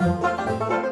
Música